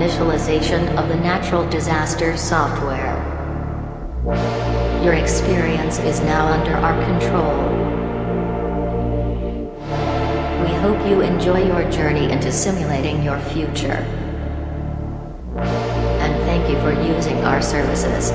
initialization of the natural disaster software. Your experience is now under our control. We hope you enjoy your journey into simulating your future. And thank you for using our services.